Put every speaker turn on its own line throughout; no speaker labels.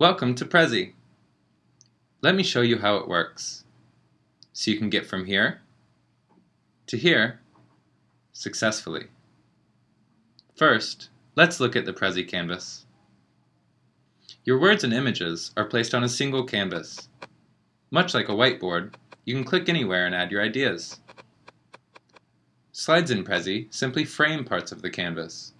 Welcome to Prezi. Let me show you how it works. So you can get from here to here successfully. First, let's look at the Prezi canvas. Your words and images are placed on a single canvas. Much like a whiteboard, you can click anywhere and add your ideas. Slides in Prezi simply frame parts of the canvas.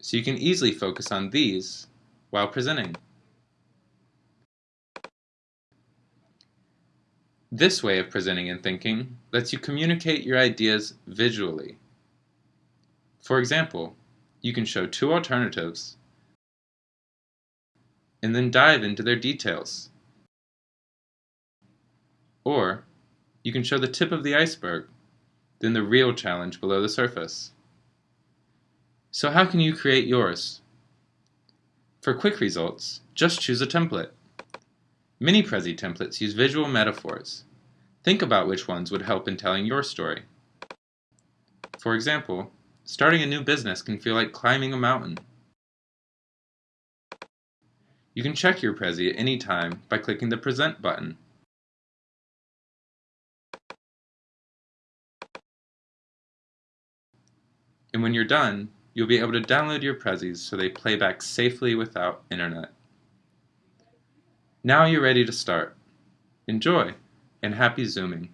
So you can easily focus on these while presenting. This way of presenting and thinking lets you communicate your ideas visually. For example, you can show two alternatives and then dive into their details. Or you can show the tip of the iceberg, then the real challenge below the surface. So how can you create yours? For quick results, just choose a template. Many Prezi templates use visual metaphors. Think about which ones would help in telling your story. For example, starting a new business can feel like climbing a mountain. You can check your Prezi at any time by clicking the Present button. And when you're done, you'll be able to download your Prezis so they play back safely without internet. Now you're ready to start. Enjoy, and happy Zooming.